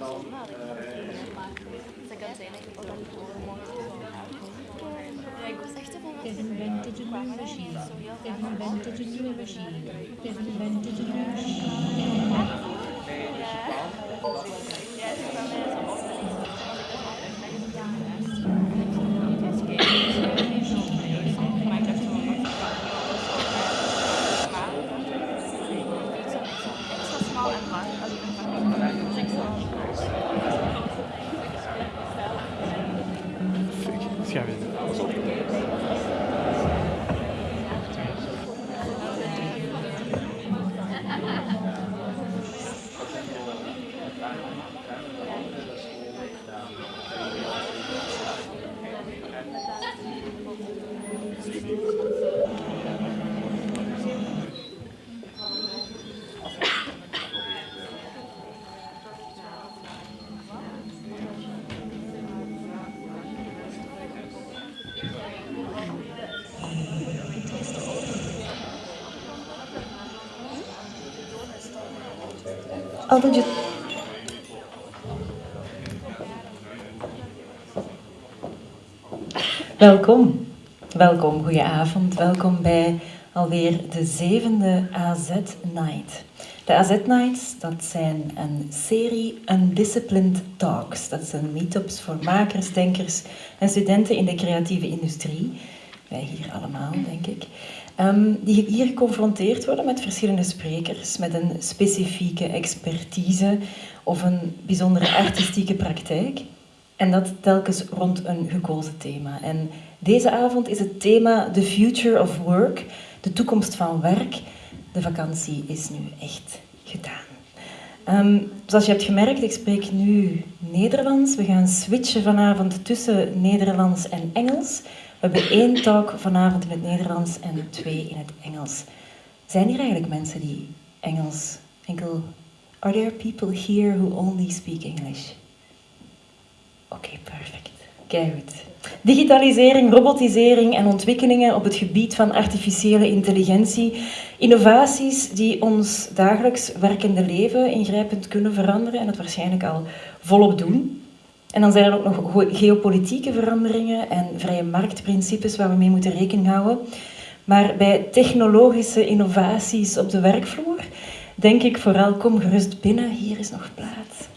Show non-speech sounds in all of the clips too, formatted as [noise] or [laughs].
van They've invented a new machine. They've invented a new machine. They've invented a new machine. Welkom, welkom, goedenavond. Welkom bij alweer de zevende AZ Night. De AZ Nights, dat zijn een serie Undisciplined Talks. Dat zijn meetups voor makers, denkers en studenten in de creatieve industrie. Wij hier allemaal, denk ik. Ehm, die hier geconfronteerd worden met verschillende sprekers, met een specifieke expertise of een bijzondere artistieke praktijk. En dat telkens rond een gekozen thema. En deze avond is het thema The Future of Work, de toekomst van werk. De vakantie is nu echt gedaan. Ehm, zoals je hebt gemerkt, ik spreek nu Nederlands. We gaan switchen vanavond tussen Nederlands en Engels. We hebben één talk vanavond in het Nederlands en twee in het Engels. Zijn hier eigenlijk mensen die Engels enkel... Are there people here who only speak English? Oké, perfect. Kijk goed. Digitalisering, robotisering en ontwikkelingen op het gebied van artificiële intelligentie. Innovaties die ons dagelijks werkende leven ingrijpend kunnen veranderen en het waarschijnlijk al volop doen. En dan zijn er ook nog geopolitieke veranderingen en vrije marktprincipes waar we mee moeten rekening houden. Maar bij technologische innovaties op de werkvloer denk ik vooral, kom gerust binnen, hier is nog plaats.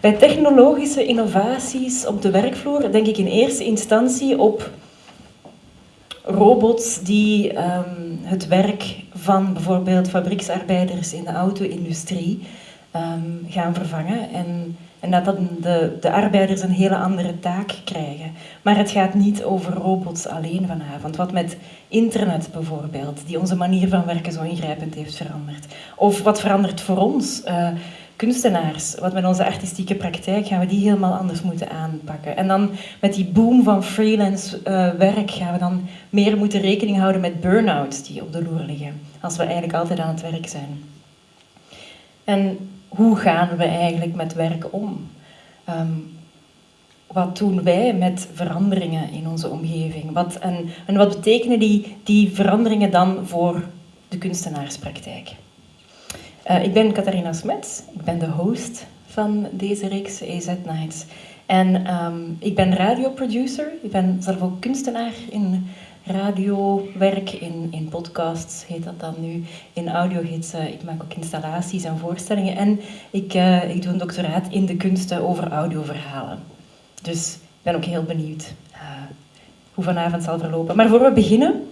Bij technologische innovaties op de werkvloer denk ik in eerste instantie op robots die um, het werk van bijvoorbeeld fabrieksarbeiders in de auto-industrie um, gaan vervangen. En En dat de, de arbeiders een hele andere taak krijgen. Maar het gaat niet over robots alleen vanavond. Wat met internet bijvoorbeeld, die onze manier van werken zo ingrijpend heeft veranderd. Of wat verandert voor ons, uh, kunstenaars. Wat met onze artistieke praktijk gaan we die helemaal anders moeten aanpakken. En dan met die boom van freelance uh, werk gaan we dan meer moeten rekening houden met burn-outs die op de loer liggen. Als we eigenlijk altijd aan het werk zijn. En hoe gaan we eigenlijk met werk om? Um, wat doen wij met veranderingen in onze omgeving? Wat, en, wat betekenen die, die veranderingen dan voor de kunstenaarspraktijk? Uh, ik ben Catharina Smets, ik ben de host van deze reeks EZ Nights. En um, ik ben radioproducer, ik ben zelf ook kunstenaar in radiowerk, in, in podcasts heet dat dan nu, in audiogidsen. Ik maak ook installaties en voorstellingen en ik, uh, ik doe een doctoraat in de kunsten over audioverhalen. Dus ik ben ook heel benieuwd uh, hoe vanavond zal verlopen. Maar voor we beginnen,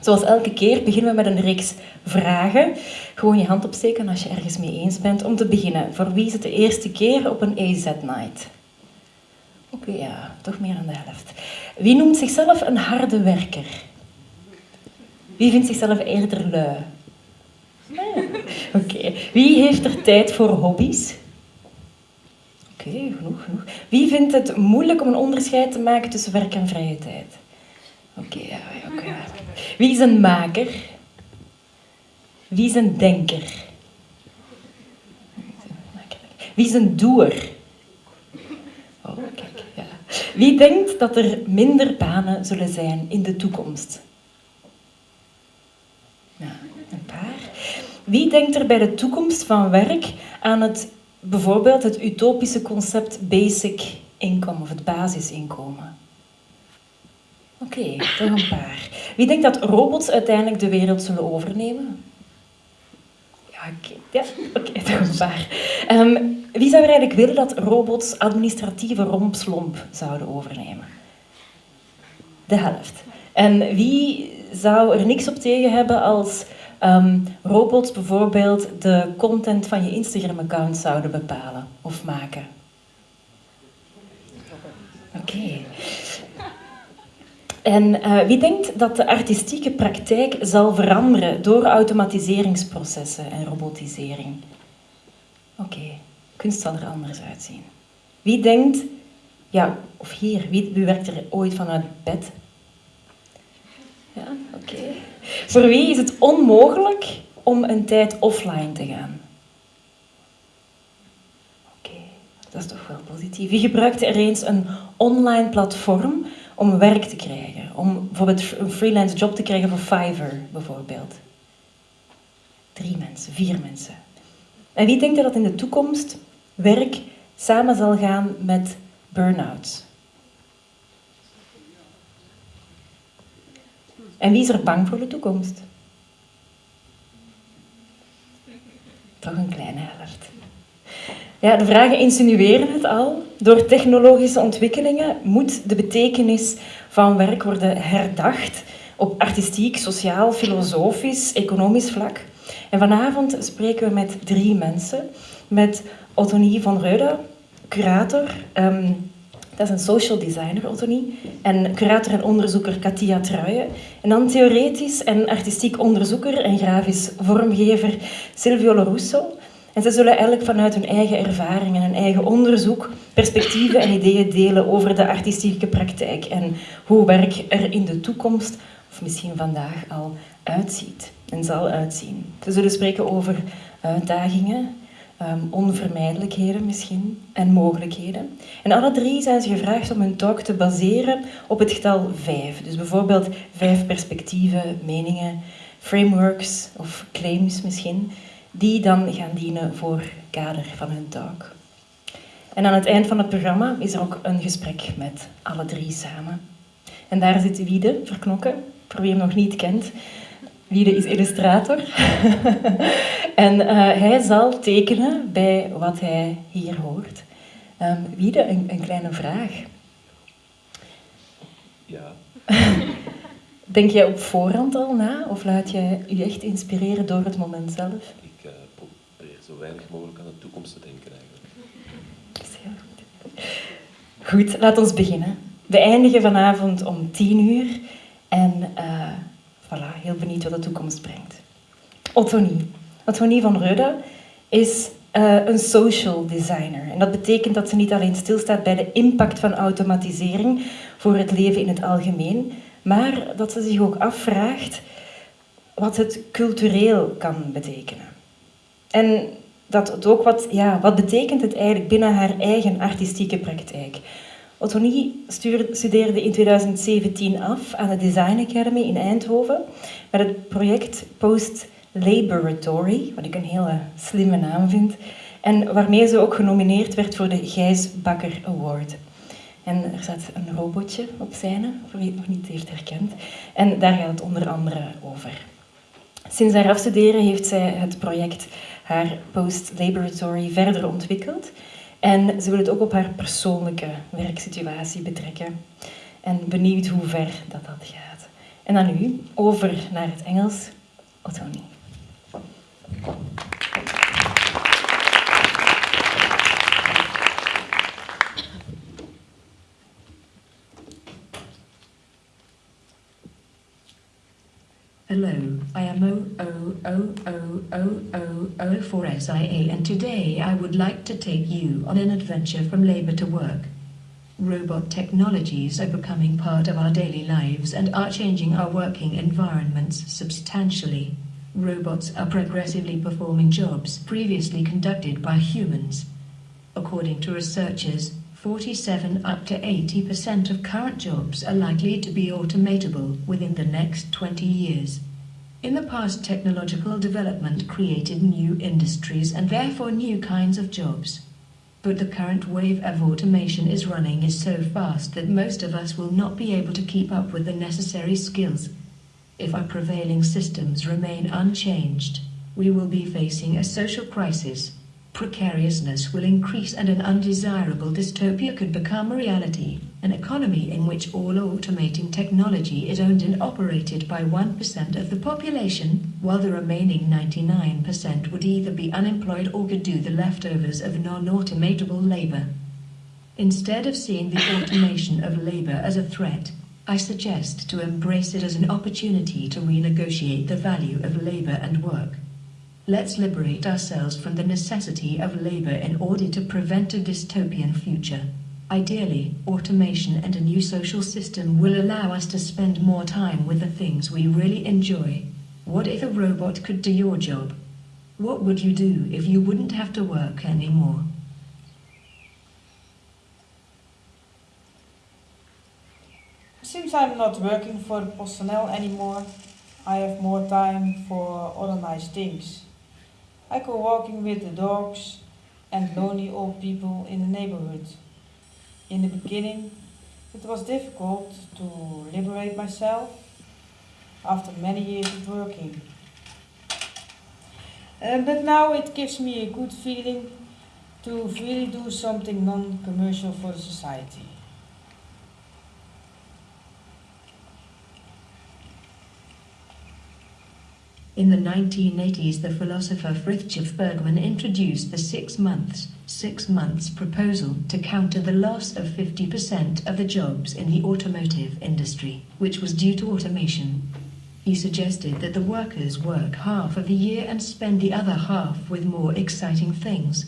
zoals elke keer, beginnen we met een reeks vragen. Gewoon je hand opsteken als je ergens mee eens bent. Om te beginnen, voor wie is het de eerste keer op een AZ-night? Oké, ja, toch meer dan de helft. Wie noemt zichzelf een harde werker? Wie vindt zichzelf eerder lui? [laughs] Oké. Okay. Wie heeft er tijd voor hobby's? Oké, genoeg, genoeg. Wie vindt het moeilijk om een onderscheid te maken tussen werk en vrije tijd? Oké, ja, oké. Wie is een maker? Wie is een denker? Wie is een doer? Wie denkt dat er minder banen zullen zijn in de toekomst? Ja, een paar. Wie denkt er bij de toekomst van werk aan het bijvoorbeeld het utopische concept basic income of het basisinkomen? Oké, okay, toch een paar. Wie denkt dat robots uiteindelijk de wereld zullen overnemen? Ja, oké, toch een paar. Um, wie zou er eigenlijk willen dat robots administratieve rompslomp zouden overnemen? De helft. En wie zou er niks op tegen hebben als um, robots bijvoorbeeld de content van je Instagram-account zouden bepalen of maken? Oké. En uh, wie denkt dat de artistieke praktijk zal veranderen door automatiseringsprocessen en robotisering? Oké. Kunst zal er anders uitzien. Wie denkt, ja, of hier, wie, werkt er ooit vanuit bed? Ja, oké. Voor wie is het onmogelijk om een tijd offline te gaan? Oké, dat is toch wel positief. Wie gebruikt er eens een online platform om werk te krijgen. Om bijvoorbeeld een freelance job te krijgen voor Fiverr, bijvoorbeeld. Drie mensen, vier mensen. En wie denkt dat in de toekomst werk samen zal gaan met burn-outs? En wie is er bang voor de toekomst? Toch een kleine helft. Ja, de vragen insinueren het al. Door technologische ontwikkelingen moet de betekenis van werk worden herdacht op artistiek, sociaal, filosofisch, economisch vlak. En vanavond spreken we met drie mensen. Met Ottonie van Reuda, curator. Um, dat is een social designer, Ottonie. En curator en onderzoeker Katia Truijen. En dan theoretisch en artistiek onderzoeker en grafisch vormgever Silvio Lorusso. En ze zullen eigenlijk vanuit hun eigen ervaring en hun eigen onderzoek perspectieven en ideeën delen over de artistieke praktijk en hoe werk er in de toekomst, of misschien vandaag al, uitziet en zal uitzien. Ze zullen spreken over uitdagingen, um, onvermijdelijkheden misschien en mogelijkheden. En alle drie zijn ze gevraagd om hun talk te baseren op het getal vijf. Dus bijvoorbeeld vijf perspectieven, meningen, frameworks of claims misschien die dan gaan dienen voor kader van hun talk. En aan het eind van het programma is er ook een gesprek met alle drie samen. En daar zit Wiede Verknokken, voor wie hem nog niet kent. Wiede is illustrator. [laughs] en uh, hij zal tekenen bij wat hij hier hoort. Um, Wiede, een, een kleine vraag. Ja. [laughs] Denk jij op voorhand al na of laat je je echt inspireren door het moment zelf? Ik uh, probeer zo weinig mogelijk aan de toekomst te denken eigenlijk. Dat is Goed, laat ons beginnen. We eindigen vanavond om 10 uur en uh, voilà, heel benieuwd wat de toekomst brengt. Ottonie. Ottonie van Reude is uh, een social designer. En dat betekent dat ze niet alleen stilstaat bij de impact van automatisering voor het leven in het algemeen, maar dat ze zich ook afvraagt wat het cultureel kan betekenen. En dat het ook wat, ja, wat betekent het eigenlijk binnen haar eigen artistieke praktijk. Ottonie studeerde in 2017 af aan de Design Academy in Eindhoven met het project Post Laboratory, wat ik een hele slimme naam vind, en waarmee ze ook genomineerd werd voor de Gijs Bakker Award. En er staat een robotje op scène, voor wie het nog niet heeft herkend. En daar gaat het onder andere over. Sinds haar afstuderen heeft zij het project haar Post Laboratory verder ontwikkeld. En ze wil het ook op haar persoonlijke werksituatie betrekken. En benieuwd hoe ver dat, dat gaat. En dan nu over naar het Engels. Ottonie. Hello, I am 000004SIA and today I would like to take you on an adventure from labor to work. Robot technologies are becoming part of our daily lives and are changing our working environments substantially. Robots are progressively performing jobs previously conducted by humans. According to researchers, 47 up to 80% of current jobs are likely to be automatable within the next 20 years. In the past, technological development created new industries and therefore new kinds of jobs. But the current wave of automation is running is so fast that most of us will not be able to keep up with the necessary skills. If our prevailing systems remain unchanged, we will be facing a social crisis precariousness will increase and an undesirable dystopia could become a reality, an economy in which all automating technology is owned and operated by 1% of the population, while the remaining 99% would either be unemployed or could do the leftovers of non-automatable labor. Instead of seeing the automation of labor as a threat, I suggest to embrace it as an opportunity to renegotiate the value of labor and work. Let's liberate ourselves from the necessity of labor in order to prevent a dystopian future. Ideally, automation and a new social system will allow us to spend more time with the things we really enjoy. What if a robot could do your job? What would you do if you wouldn't have to work anymore? Since I'm not working for personnel anymore, I have more time for other nice things. I go walking with the dogs and lonely old people in the neighborhood. In the beginning, it was difficult to liberate myself after many years of working. Uh, but now it gives me a good feeling to really do something non-commercial for the society. In the 1980s, the philosopher Frithjof Bergmann introduced the six months, six months proposal to counter the loss of 50% of the jobs in the automotive industry, which was due to automation. He suggested that the workers work half of the year and spend the other half with more exciting things.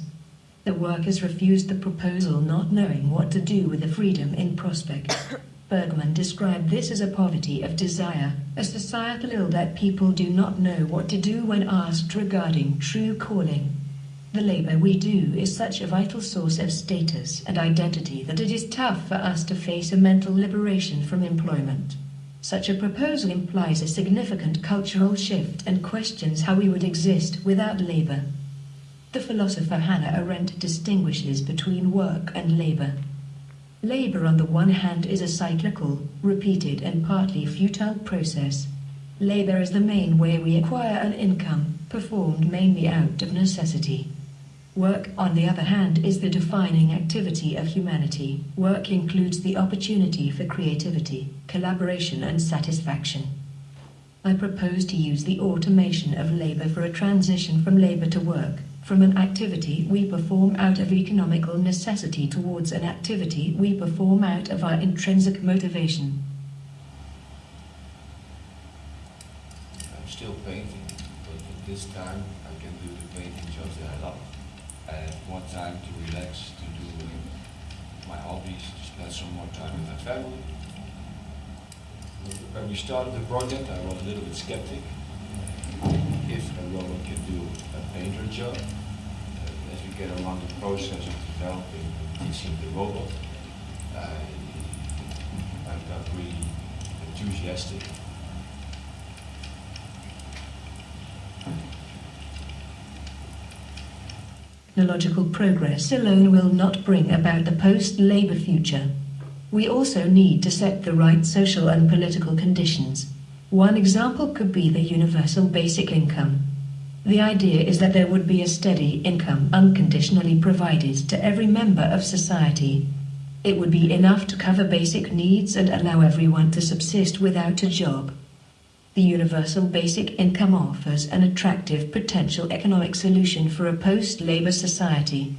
The workers refused the proposal not knowing what to do with the freedom in prospect. Bergmann described this as a poverty of desire, a societal ill that people do not know what to do when asked regarding true calling. The labor we do is such a vital source of status and identity that it is tough for us to face a mental liberation from employment. Such a proposal implies a significant cultural shift and questions how we would exist without labor. The philosopher Hannah Arendt distinguishes between work and labor. Labor, on the one hand, is a cyclical, repeated, and partly futile process. Labor is the main way we acquire an income, performed mainly out of necessity. Work, on the other hand, is the defining activity of humanity. Work includes the opportunity for creativity, collaboration, and satisfaction. I propose to use the automation of labor for a transition from labor to work, from an activity we perform out of economical necessity towards an activity we perform out of our intrinsic motivation. I'm still painting, but at this time I can do the painting jobs that I love. I have more time to relax, to do my hobbies, to spend some more time with my family. When we started the project, I was a little bit skeptic if a robot can do a painter job. Uh, as we get along the process of developing and teaching the robot, I, I got really enthusiastic. Technological progress alone will not bring about the post-labor future. We also need to set the right social and political conditions. One example could be the universal basic income. The idea is that there would be a steady income unconditionally provided to every member of society. It would be enough to cover basic needs and allow everyone to subsist without a job. The universal basic income offers an attractive potential economic solution for a post-labor society.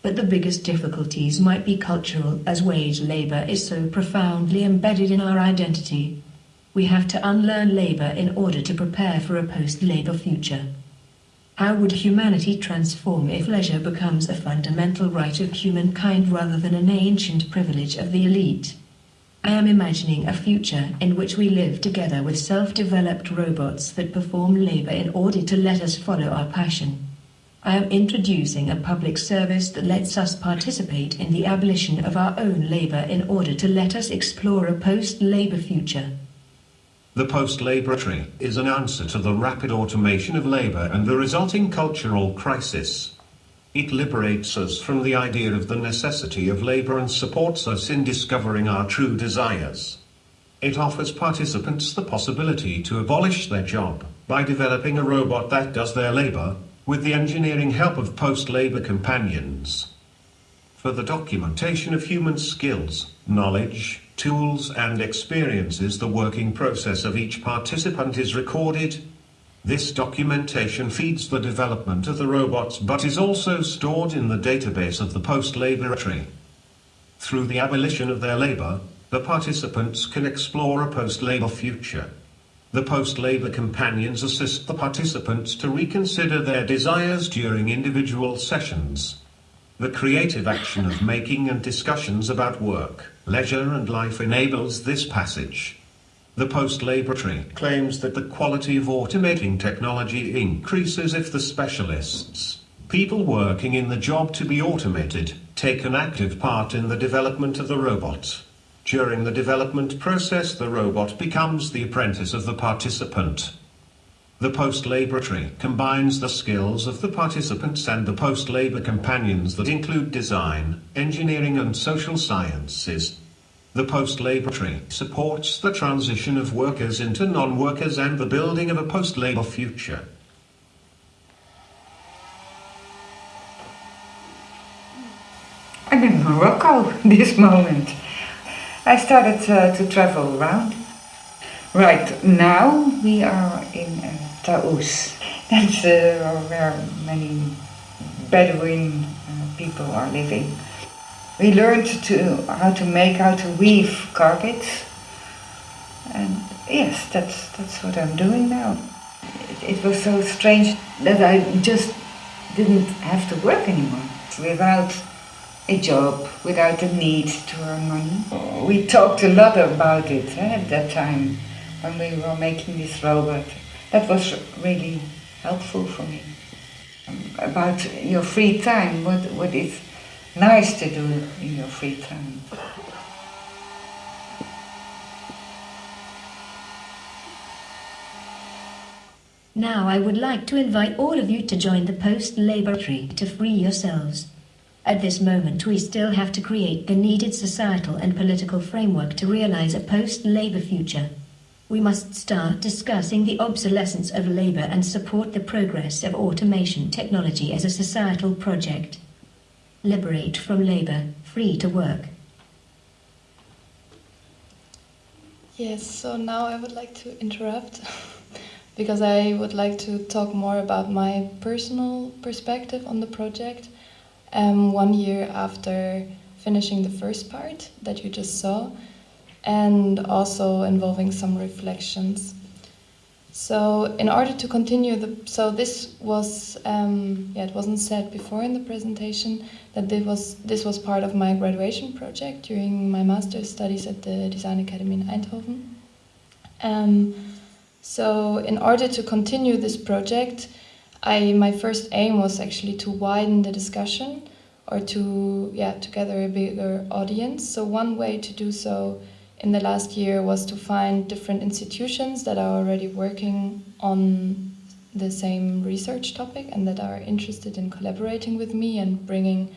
But the biggest difficulties might be cultural as wage labor is so profoundly embedded in our identity. We have to unlearn labor in order to prepare for a post-labor future. How would humanity transform if leisure becomes a fundamental right of humankind rather than an ancient privilege of the elite? I am imagining a future in which we live together with self-developed robots that perform labor in order to let us follow our passion. I am introducing a public service that lets us participate in the abolition of our own labor in order to let us explore a post-labor future. The post-laboratory is an answer to the rapid automation of labor and the resulting cultural crisis. It liberates us from the idea of the necessity of labor and supports us in discovering our true desires. It offers participants the possibility to abolish their job by developing a robot that does their labor with the engineering help of post-labor companions. For the documentation of human skills, knowledge, tools and experiences the working process of each participant is recorded. This documentation feeds the development of the robots but is also stored in the database of the post-laboratory. Through the abolition of their labor, the participants can explore a post-labor future. The post-labor companions assist the participants to reconsider their desires during individual sessions. The creative action of making and discussions about work, leisure and life enables this passage. The post-laboratory claims that the quality of automating technology increases if the specialists, people working in the job to be automated, take an active part in the development of the robot. During the development process the robot becomes the apprentice of the participant. The post-laboratory combines the skills of the participants and the post-labor companions that include design, engineering and social sciences. The post-laboratory supports the transition of workers into non-workers and the building of a post-labor future. I'm in Morocco this moment. I started uh, to travel around. Right now we are in uh, Taous. That's uh, where many Bedouin uh, people are living. We learned to how to make, how to weave carpets. And yes, that's, that's what I'm doing now. It, it was so strange that I just didn't have to work anymore. Without a job, without the need to earn money. We talked a lot about it eh, at that time when we were making this robot. That was really helpful for me. Um, about your free time, what, what is nice to do in your free time. Now I would like to invite all of you to join the post-laboratory to free yourselves. At this moment we still have to create the needed societal and political framework to realize a post-labor future. We must start discussing the obsolescence of labor and support the progress of automation technology as a societal project. Liberate from labor, free to work. Yes, so now I would like to interrupt [laughs] because I would like to talk more about my personal perspective on the project. Um, one year after finishing the first part that you just saw, and also involving some reflections. So, in order to continue the, so this was, um, yeah, it wasn't said before in the presentation that this was this was part of my graduation project during my master's studies at the Design Academy in Eindhoven. Um, so, in order to continue this project, I my first aim was actually to widen the discussion or to yeah to gather a bigger audience. So one way to do so in the last year was to find different institutions that are already working on the same research topic and that are interested in collaborating with me and bringing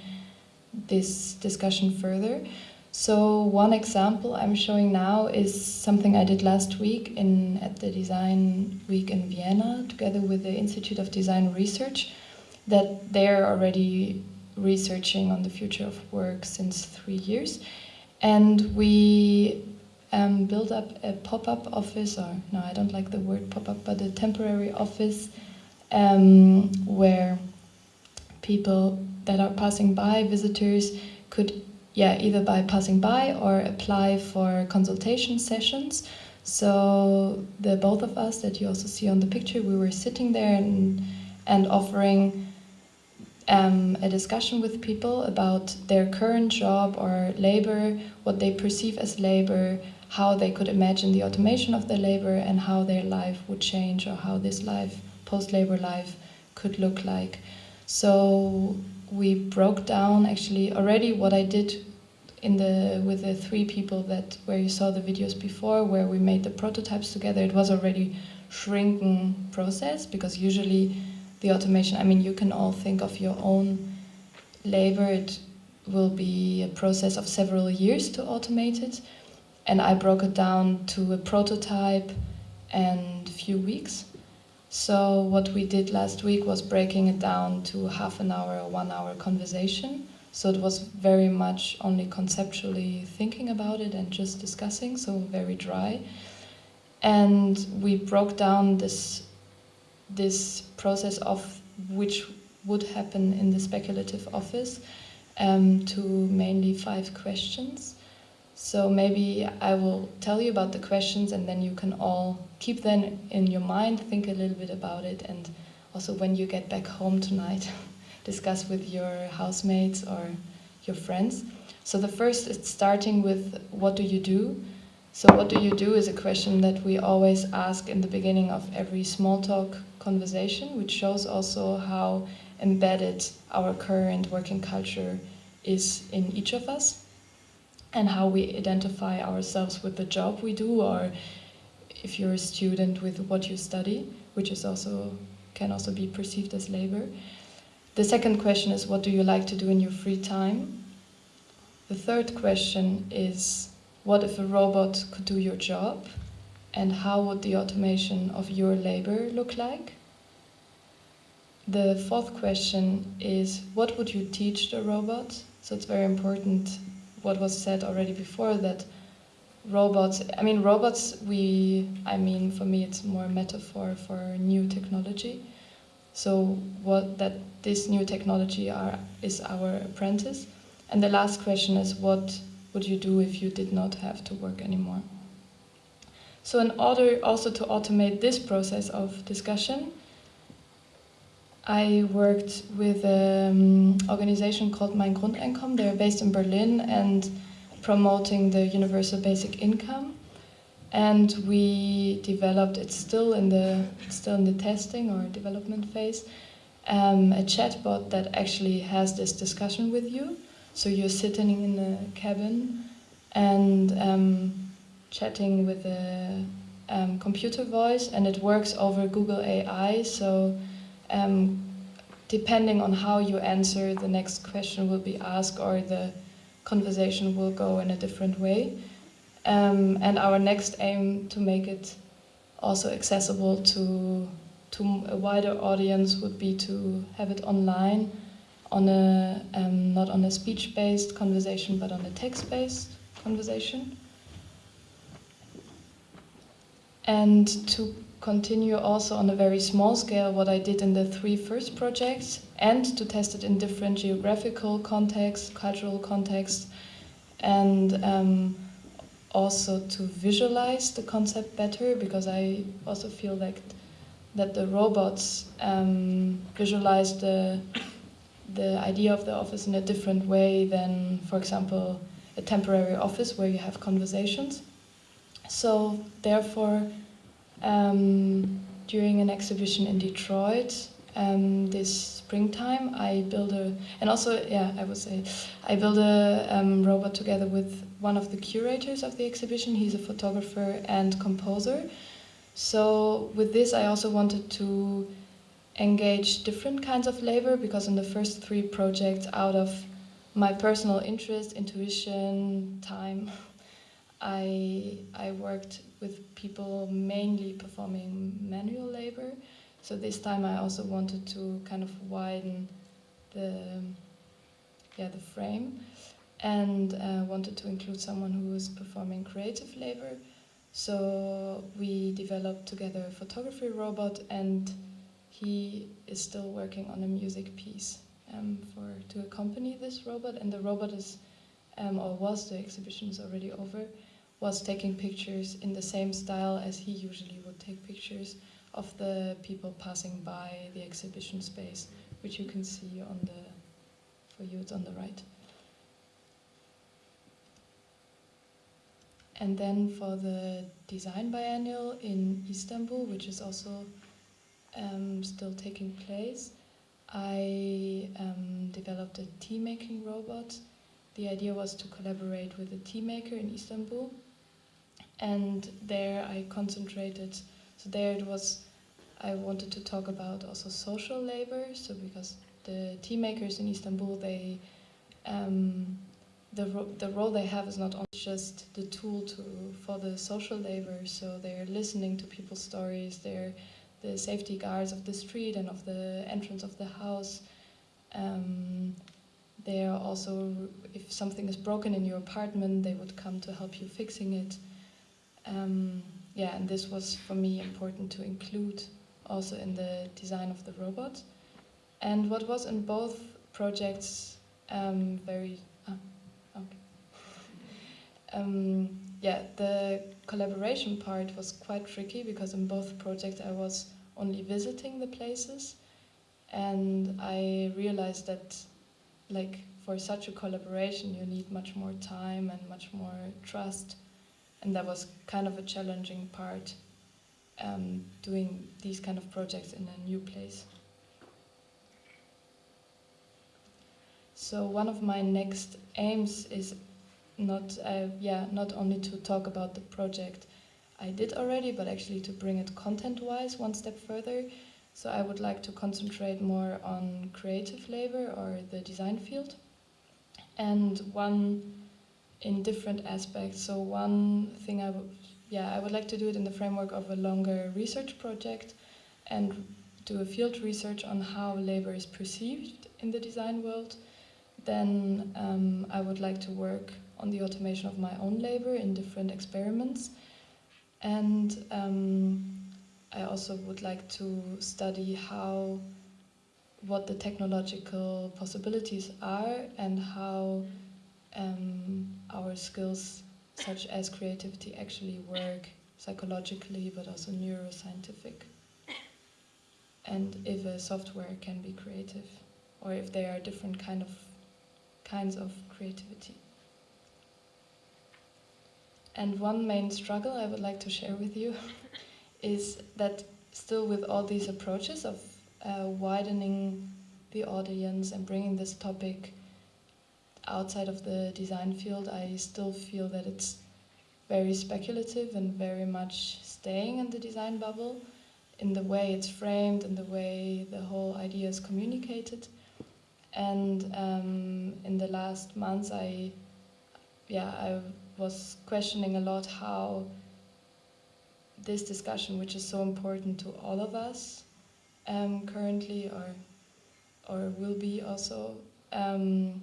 this discussion further. So one example I'm showing now is something I did last week in at the Design Week in Vienna together with the Institute of Design Research that they're already researching on the future of work since three years. And we um, built up a pop-up office, or no, I don't like the word pop-up, but a temporary office um, where people that are passing by, visitors, could yeah either by passing by or apply for consultation sessions. So the both of us that you also see on the picture, we were sitting there and and offering um, a discussion with people about their current job or labor, what they perceive as labor, how they could imagine the automation of their labor, and how their life would change, or how this life, post labor life, could look like. So we broke down actually already what I did in the with the three people that where you saw the videos before where we made the prototypes together it was already shrinking process because usually the automation i mean you can all think of your own labor it will be a process of several years to automate it and i broke it down to a prototype and a few weeks so what we did last week was breaking it down to half an hour or one hour conversation so it was very much only conceptually thinking about it and just discussing, so very dry. And we broke down this this process of which would happen in the speculative office um, to mainly five questions. So maybe I will tell you about the questions and then you can all keep them in your mind, think a little bit about it, and also when you get back home tonight. [laughs] discuss with your housemates or your friends. So the first is starting with what do you do? So what do you do is a question that we always ask in the beginning of every small talk conversation, which shows also how embedded our current working culture is in each of us and how we identify ourselves with the job we do or if you're a student with what you study, which is also can also be perceived as labor. The second question is what do you like to do in your free time? The third question is what if a robot could do your job? And how would the automation of your labor look like? The fourth question is what would you teach the robot? So it's very important what was said already before that robots, I mean, robots, we, I mean, for me, it's more a metaphor for new technology. So what that this new technology are, is our apprentice. And the last question is what would you do if you did not have to work anymore? So in order also to automate this process of discussion, I worked with an organization called Mein Grundeinkommen. They're based in Berlin and promoting the universal basic income. And we developed it's still in the still in the testing or development phase um, a chatbot that actually has this discussion with you. So you're sitting in a cabin and um, chatting with a um, computer voice and it works over google ai so um, depending on how you answer the next question will be asked or the conversation will go in a different way. Um, and our next aim to make it also accessible to to a wider audience would be to have it online on a um, not on a speech-based conversation but on a text-based conversation. And to continue also on a very small scale what I did in the three first projects and to test it in different geographical contexts, cultural contexts, and um, also to visualize the concept better because I also feel like that the robots um, visualize the the idea of the office in a different way than, for example, a temporary office where you have conversations. So therefore, um, during an exhibition in Detroit um, this springtime, I built a, and also, yeah, I would say, I built a um, robot together with one of the curators of the exhibition. He's a photographer and composer. So with this, I also wanted to engage different kinds of labor because in the first three projects, out of my personal interest, intuition, time, [laughs] I I worked with people mainly performing manual labor. So this time I also wanted to kind of widen the yeah the frame and uh, wanted to include someone who was performing creative labor. So we developed together a photography robot and he is still working on a music piece um, for to accompany this robot and the robot is um, or was the exhibition is already over was taking pictures in the same style as he usually would take pictures of the people passing by the exhibition space, which you can see on the, for you it's on the right. And then for the design biennial in Istanbul, which is also um, still taking place, I um, developed a tea making robot. The idea was to collaborate with a tea maker in Istanbul and there I concentrated. So there it was. I wanted to talk about also social labor. So because the tea makers in Istanbul, they um, the ro the role they have is not only just the tool to for the social labor. So they're listening to people's stories. They're the safety guards of the street and of the entrance of the house. Um, they are also, if something is broken in your apartment, they would come to help you fixing it. Um, yeah, and this was for me important to include also in the design of the robot. And what was in both projects um, very ah, okay. [laughs] um, yeah, the collaboration part was quite tricky because in both projects I was only visiting the places, and I realized that, like for such a collaboration, you need much more time and much more trust and that was kind of a challenging part um, doing these kind of projects in a new place. So one of my next aims is not, uh, yeah, not only to talk about the project I did already, but actually to bring it content-wise one step further. So I would like to concentrate more on creative labor or the design field. And one in different aspects. So one thing I would, yeah, I would like to do it in the framework of a longer research project and do a field research on how labor is perceived in the design world. Then um, I would like to work on the automation of my own labor in different experiments. And um, I also would like to study how, what the technological possibilities are and how um, our skills such as creativity actually work psychologically but also neuroscientific. And if a software can be creative or if there are different kind of kinds of creativity. And one main struggle I would like to share with you [laughs] is that still with all these approaches of uh, widening the audience and bringing this topic outside of the design field, I still feel that it's very speculative and very much staying in the design bubble in the way it's framed, in the way the whole idea is communicated. And um, in the last months, I, yeah, I was questioning a lot how this discussion, which is so important to all of us um, currently, or or will be also, um,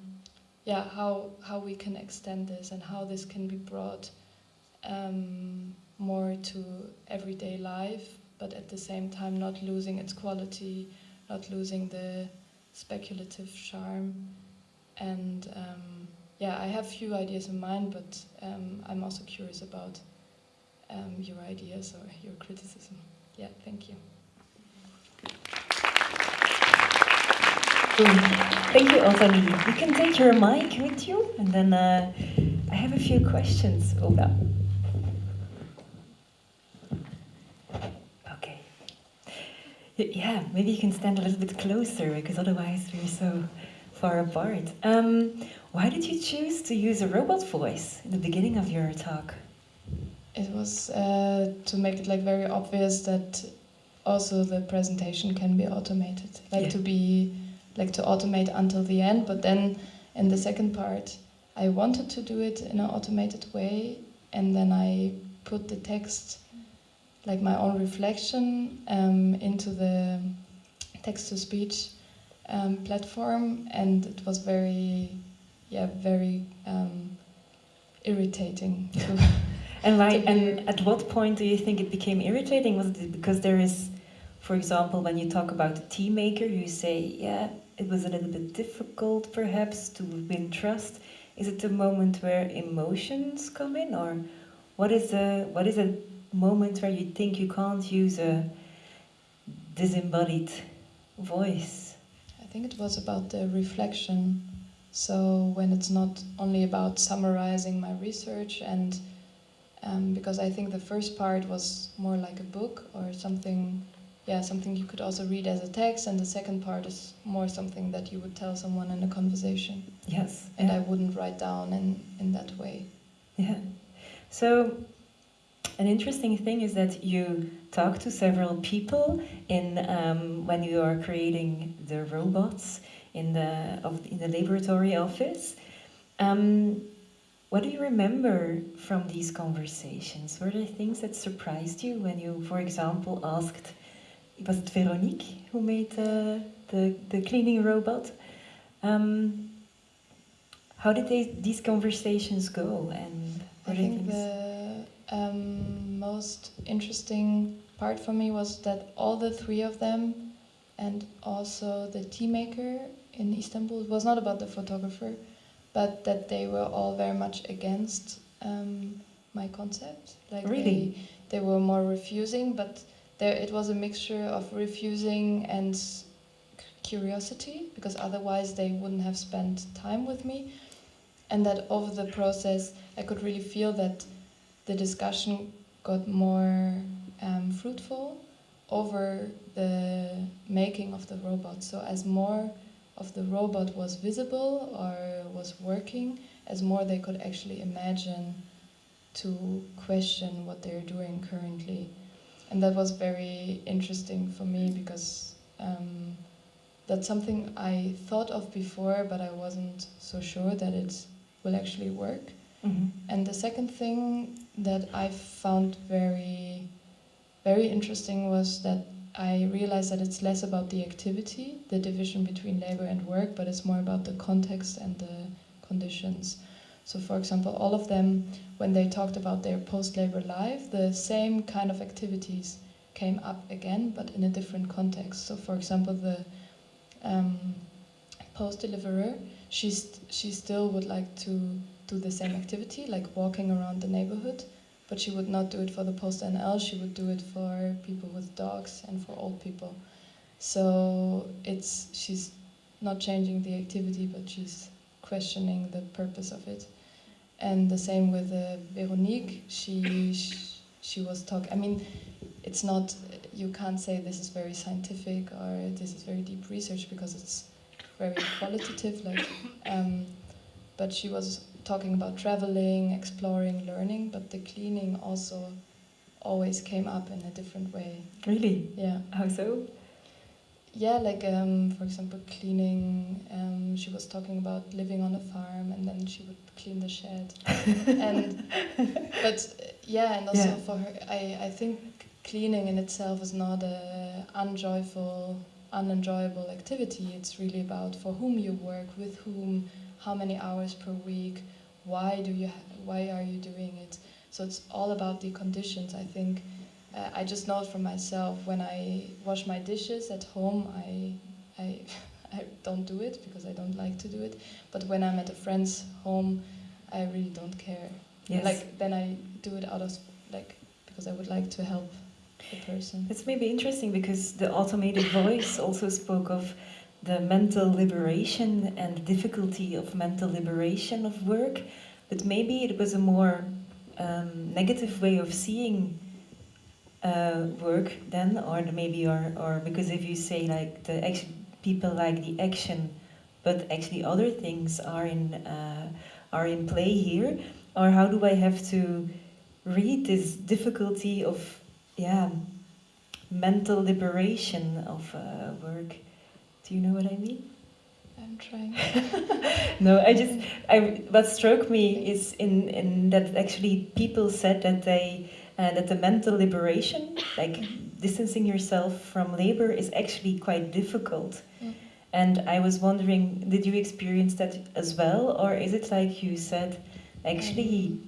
yeah, how how we can extend this and how this can be brought um, more to everyday life but at the same time not losing its quality, not losing the speculative charm. And um, yeah, I have few ideas in mind, but um, I'm also curious about um, your ideas or your criticism. Yeah, thank you. Cool. Thank you, Ottilie. You can take your mic with you, and then uh, I have a few questions, Olga. Okay. Yeah, maybe you can stand a little bit closer because otherwise we're so far apart. Um, why did you choose to use a robot voice in the beginning of your talk? It was uh, to make it like very obvious that also the presentation can be automated, like Yeah. to be like to automate until the end. But then in the second part, I wanted to do it in an automated way, and then I put the text, like my own reflection, um, into the text to speech um, platform, and it was very, yeah, very um, irritating [laughs] to. And why? And at what point do you think it became irritating? Was it because there is, for example, when you talk about the tea maker, you say, yeah, it was a little bit difficult, perhaps, to win trust. Is it the moment where emotions come in, or what is a what is a moment where you think you can't use a disembodied voice? I think it was about the reflection. So when it's not only about summarizing my research and um, because I think the first part was more like a book or something, yeah, something you could also read as a text, and the second part is more something that you would tell someone in a conversation, Yes. and yeah. I wouldn't write down in in that way. Yeah. So, an interesting thing is that you talk to several people in um, when you are creating the robots in the of in the laboratory office. Um, what do you remember from these conversations? Were there things that surprised you when you, for example, asked? Was it Veronique who made the the, the cleaning robot? Um, how did they, these conversations go? And I think things- the um, most interesting part for me was that all the three of them, and also the tea maker in Istanbul, it was not about the photographer, but that they were all very much against um, my concept. Like Really? they, they were more refusing, but there it was a mixture of refusing and curiosity, because otherwise they wouldn't have spent time with me and that over the process I could really feel that the discussion got more um, fruitful over the making of the robot. So as more of the robot was visible or was working, as more they could actually imagine to question what they're doing currently. And that was very interesting for me because um, that's something I thought of before, but I wasn't so sure that it will actually work. Mhm. And the second thing that I found very, very interesting was that I realized that it's less about the activity, the division between labor and work, but it's more about the context and the conditions. So, for example, all of them, when they talked about their post labor life, the same kind of activities came up again, but in a different context. So, for example, the um, post deliverer, she's, she still would like to do the same activity, like walking around the neighborhood, but she would not do it for the PostNL, she would do it for people with dogs and for old people. So it's she's not changing the activity, but she's questioning the purpose of it. And the same with uh, Veronique, she she was talking. I mean, it's not you can't say this is very scientific or this is very deep research because it's very qualitative. Like, um, but she was talking about traveling, exploring, learning. But the cleaning also always came up in a different way. Really? Yeah. How so? Yeah, like um, for example, cleaning. Um, she was talking about living on a farm, and then she would clean the shed. [laughs] and but yeah, and also Yeah. for her, I I think cleaning in itself is not a unjoyful, unenjoyable activity. It's really about for whom you work, with whom, how many hours per week, why do you, ha- why are you doing it? So it's all about the conditions. I think uh, I just know it for myself. When I wash my dishes at home, I, I, [laughs] I don't do it because I don't like to do it. But when I'm at a friend's home, I really don't care. Yes. Like then I do it out of like because I would like to help the person. It's maybe interesting because the automated voice also spoke of the mental liberation and difficulty of mental liberation of work, but maybe it was a more um, negative way of seeing uh, work then, or maybe or or because if you say like the action, people like the action, but actually other things are in uh, are in play here, or how do I have to read this difficulty of yeah mental liberation of uh, work? Do you know what I mean? I'm trying. [laughs] no, I just I what struck me is in in that actually people said that they uh, that the mental liberation, like distancing yourself from labor, is actually quite difficult. Mm. And I was wondering, did you experience that as well, or is it like you said, actually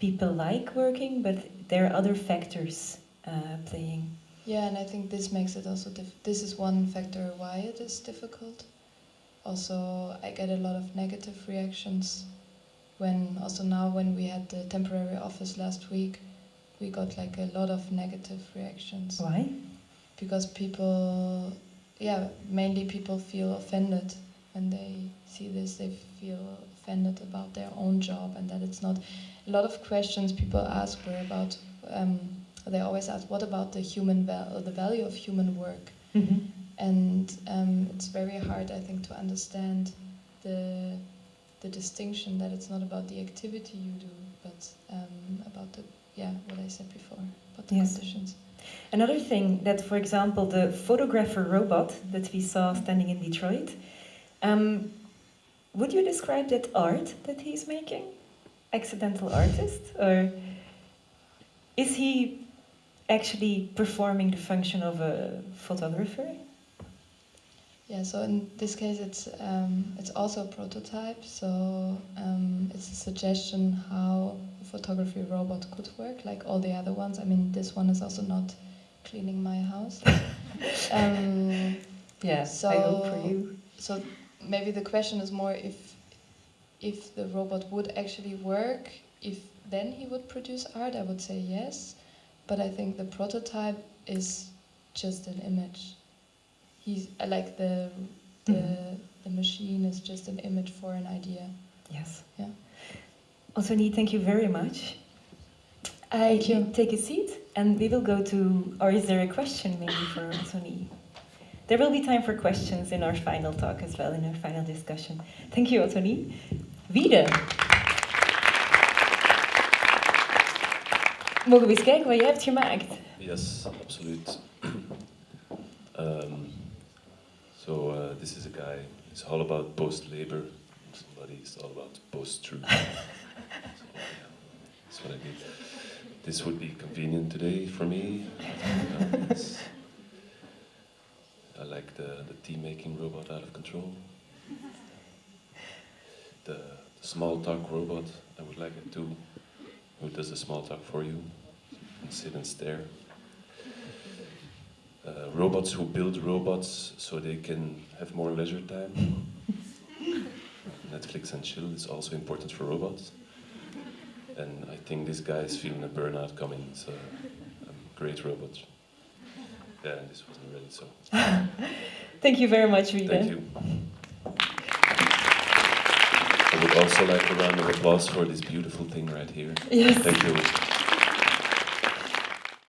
people like working, but there are other factors uh, playing? Yeah, and I think this makes it also. This is one factor why it is difficult. Also, I get a lot of negative reactions. When also now when we had the temporary office last week, we got like a lot of negative reactions. Why? Because people, yeah, mainly people feel offended when they see this. They feel offended about their own job and that it's not. A lot of questions people ask were about. Um, they always ask, "What about the human val- the value of human work?" Mm-hmm. and um, it's very hard, I think, to understand the the distinction that it's not about the activity you do, but um, about the yeah what I said before about the Yes. conditions. Another thing that, for example, the photographer robot that we saw standing in Detroit, um, would you describe that art that he's making? Accidental artist? Or is he actually performing the function of a photographer? Yeah, so in this case, it's um, it's also a prototype. So um, it's a suggestion how photography robot could work, like all the other ones. I mean, this one is also not cleaning my house. [laughs] um, Yeah, so, I hope for you. So maybe the question is more if if the robot would actually work, if then he would produce art. I would say yes, but I think the prototype is just an image. He's like the the Mhm. the machine is just an image for an idea. Yes. Yeah. Anthony, thank you very much. Thank you. Take a seat, and we will go to. Or is there a question maybe for Anthony? There will be time for questions in our final talk as well, in our final discussion. Thank you, Anthony. Wiede. Mogen we eens kijken wat jij hebt gemaakt? Yes, absoluut. [clears throat] um, so uh, this is a guy. It's all about post labor. Somebody is all about post truth. so [laughs] yeah, that's what I did. This would be convenient today for me. I like the, the tea making robot out of control. The, the small talk robot, I would like it too. Who does the small talk for you? And sit and stare. Uh, robots who build robots so they can have more leisure time. Netflix and chill is also important for robots. And I think this guy is feeling a burnout coming. It's a, a great robot. Yeah, this wasn't ready, so [laughs] Thank you very much, Wiede. thank you. I would also like a round of applause for this beautiful thing right here. Yes. Thank you.